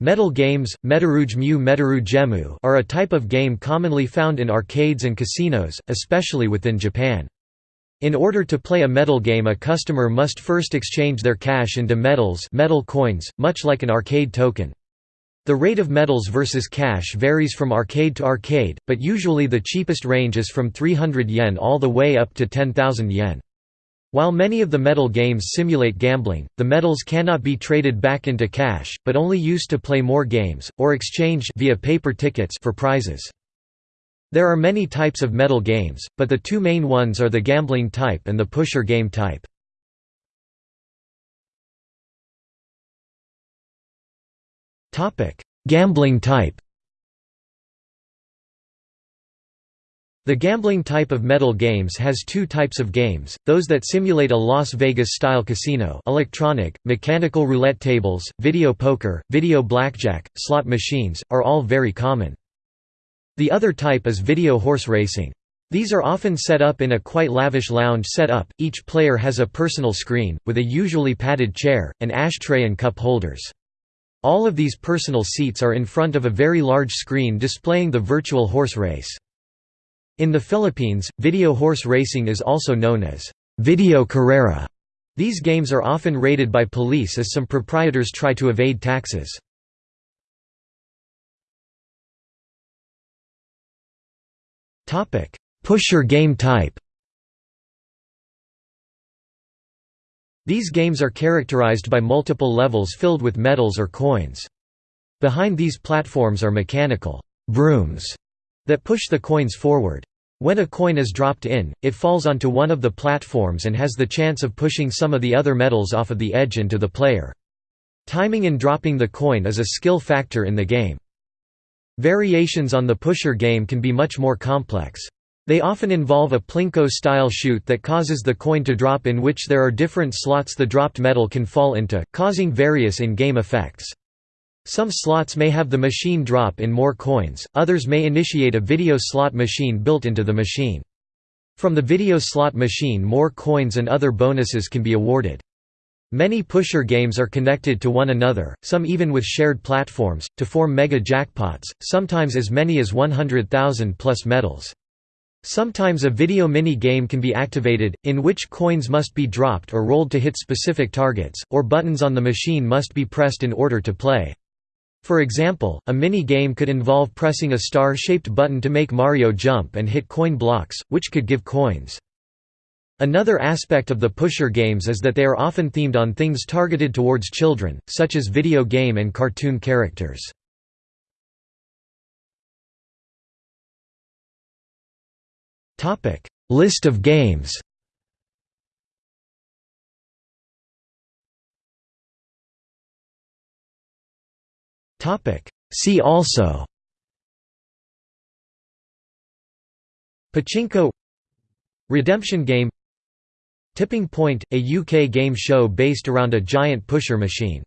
Medal games, Metaruj mu are a type of game commonly found in arcades and casinos, especially within Japan. In order to play a medal game a customer must first exchange their cash into medals medal coins, much like an arcade token. The rate of medals versus cash varies from arcade to arcade, but usually the cheapest range is from 300 yen all the way up to 10,000 yen. While many of the medal games simulate gambling, the medals cannot be traded back into cash, but only used to play more games, or exchanged via paper tickets for prizes. There are many types of medal games, but the two main ones are the gambling type and the pusher game type. Gambling type The gambling type of medal games has two types of games, those that simulate a Las Vegas-style casino electronic, mechanical roulette tables, video poker, video blackjack, slot machines, are all very common. The other type is video horse racing. These are often set up in a quite lavish lounge setup. Each player has a personal screen, with a usually padded chair, an ashtray and cup holders. All of these personal seats are in front of a very large screen displaying the virtual horse race. In the Philippines, video horse racing is also known as video carrera. These games are often raided by police as some proprietors try to evade taxes. Pusher game type These games are characterized by multiple levels filled with medals or coins. Behind these platforms are mechanical brooms that push the coins forward. When a coin is dropped in, it falls onto one of the platforms and has the chance of pushing some of the other medals off of the edge into the player. Timing in dropping the coin is a skill factor in the game. Variations on the pusher game can be much more complex. They often involve a plinko-style chute that causes the coin to drop in which there are different slots the dropped medal can fall into, causing various in-game effects. Some slots may have the machine drop in more coins, others may initiate a video slot machine built into the machine. From the video slot machine more coins and other bonuses can be awarded. Many pusher games are connected to one another, some even with shared platforms, to form mega jackpots, sometimes as many as 100,000 plus medals. Sometimes a video mini-game can be activated, in which coins must be dropped or rolled to hit specific targets, or buttons on the machine must be pressed in order to play. For example, a mini-game could involve pressing a star-shaped button to make Mario jump and hit coin blocks, which could give coins. Another aspect of the pusher games is that they are often themed on things targeted towards children, such as video game and cartoon characters. List of games See also Pachinko Redemption game Tipping Point, a UK game show based around a giant pusher machine